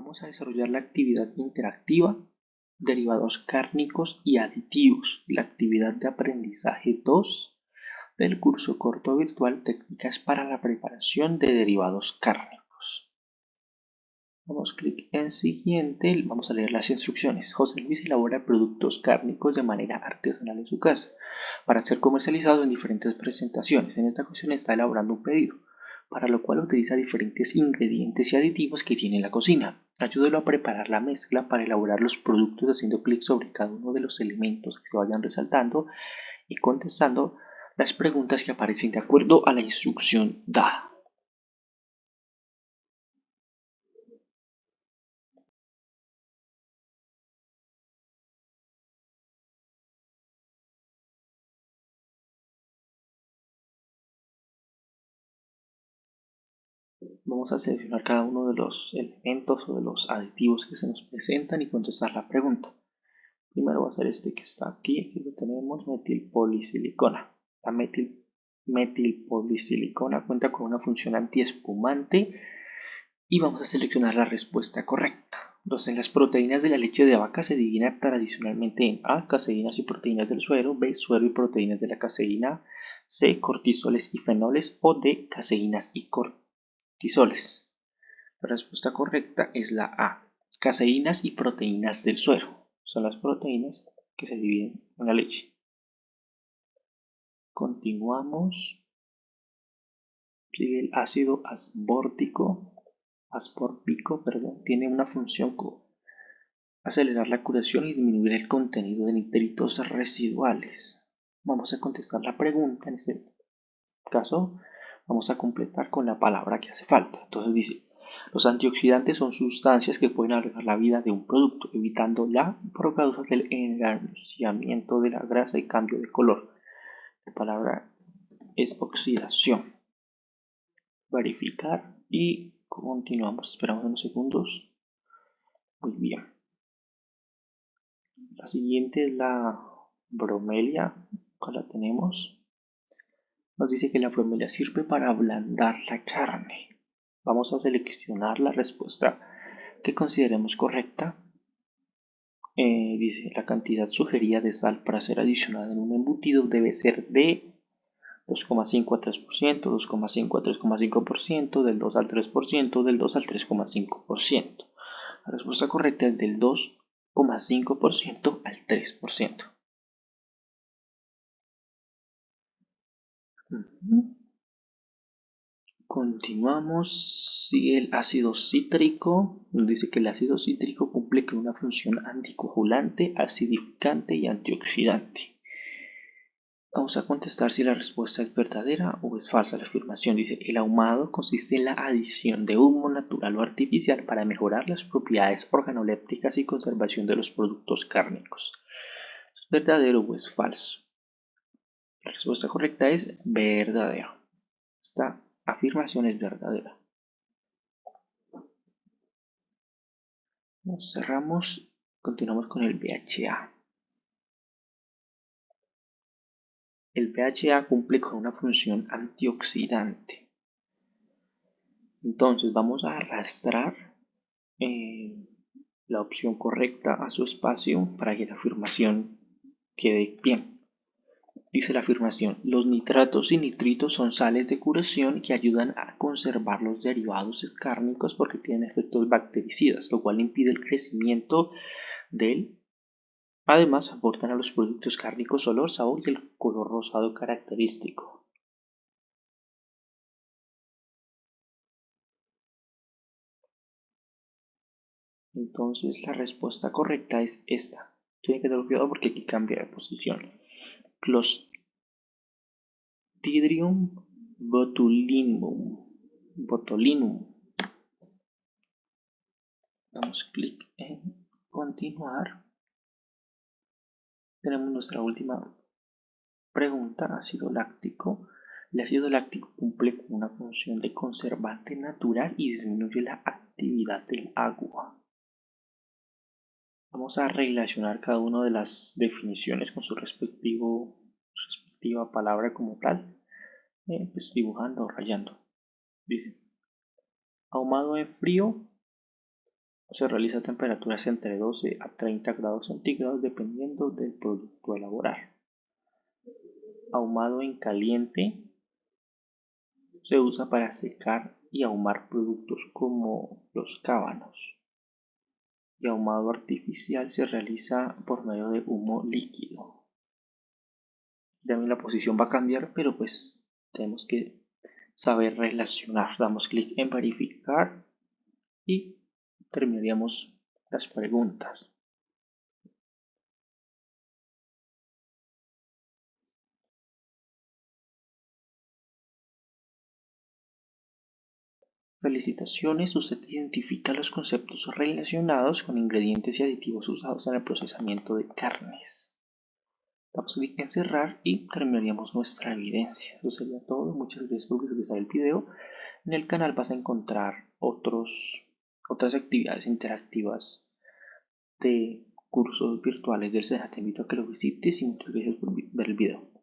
Vamos a desarrollar la actividad interactiva, derivados cárnicos y aditivos, la actividad de aprendizaje 2 del curso corto virtual Técnicas para la preparación de derivados cárnicos. Damos clic en siguiente, vamos a leer las instrucciones. José Luis elabora productos cárnicos de manera artesanal en su casa para ser comercializados en diferentes presentaciones. En esta ocasión está elaborando un pedido para lo cual utiliza diferentes ingredientes y aditivos que tiene la cocina. Ayúdelo a preparar la mezcla para elaborar los productos haciendo clic sobre cada uno de los elementos que se vayan resaltando y contestando las preguntas que aparecen de acuerdo a la instrucción dada. Vamos a seleccionar cada uno de los elementos o de los aditivos que se nos presentan y contestar la pregunta. Primero va a ser este que está aquí, aquí lo tenemos, metilpolisilicona. La metil, metilpolisilicona cuenta con una función antiespumante y vamos a seleccionar la respuesta correcta. Entonces, las proteínas de la leche de vaca se dividen tradicionalmente en A, caseínas y proteínas del suero, B, suero y proteínas de la caseína, C, cortisoles y fenoles o D, caseínas y cortisoles cortisoles. La respuesta correcta es la A. Caseínas y proteínas del suero. Son las proteínas que se dividen en la leche. Continuamos. Sigue el ácido asbórtico. Asbórbico, perdón, tiene una función acelerar la curación y disminuir el contenido de nitritos residuales. Vamos a contestar la pregunta en este caso vamos a completar con la palabra que hace falta. Entonces dice, los antioxidantes son sustancias que pueden alargar la vida de un producto, evitando la causa del enranciamiento de la grasa y cambio de color. La palabra es oxidación. Verificar y continuamos. Esperamos unos segundos. Muy bien. La siguiente es la bromelia. Acá la tenemos nos dice que la bromelia sirve para ablandar la carne. Vamos a seleccionar la respuesta que consideremos correcta. Eh, dice la cantidad sugerida de sal para ser adicionada en un embutido debe ser de 2,5 a 3%, 2,5 a 3,5%, del 2 al 3%, del 2 al 3,5%. La respuesta correcta es del 2,5% al 3%. Continuamos. si el ácido cítrico. Dice que el ácido cítrico cumple con una función anticoagulante, acidificante y antioxidante. Vamos a contestar si la respuesta es verdadera o es falsa la afirmación. Dice, el ahumado consiste en la adición de humo natural o artificial para mejorar las propiedades organolépticas y conservación de los productos cárnicos. ¿Es verdadero o es falso? La respuesta correcta es verdadera. Esta afirmación es verdadera. Nos cerramos, continuamos con el BHA. El BHA cumple con una función antioxidante. Entonces vamos a arrastrar eh, la opción correcta a su espacio para que la afirmación quede bien. Dice la afirmación, los nitratos y nitritos son sales de curación que ayudan a conservar los derivados cárnicos porque tienen efectos bactericidas, lo cual impide el crecimiento del... Además, aportan a los productos cárnicos olor, sabor y el color rosado característico. Entonces, la respuesta correcta es esta. Tiene que tener cuidado porque aquí cambia de posición. Clostridium botulinum. botulinum. Damos clic en continuar. Tenemos nuestra última pregunta, ácido láctico. El ácido láctico cumple con una función de conservante natural y disminuye la actividad del agua. Vamos a relacionar cada una de las definiciones con su respectivo, respectiva palabra como tal, eh, pues dibujando o rayando. Dice, ahumado en frío se realiza a temperaturas entre 12 a 30 grados centígrados dependiendo del producto a elaborar. Ahumado en caliente se usa para secar y ahumar productos como los cábanos. Y ahumado artificial se realiza por medio de humo líquido. También la posición va a cambiar, pero pues tenemos que saber relacionar. Damos clic en verificar y terminaríamos las preguntas. Felicitaciones, usted identifica los conceptos relacionados con ingredientes y aditivos usados en el procesamiento de carnes. Damos clic en cerrar y terminaríamos nuestra evidencia. Eso sería todo. Muchas gracias por visualizar el video. En el canal vas a encontrar otros otras actividades interactivas de cursos virtuales del SENA. Te invito a que lo visites y muchas gracias por ver el video.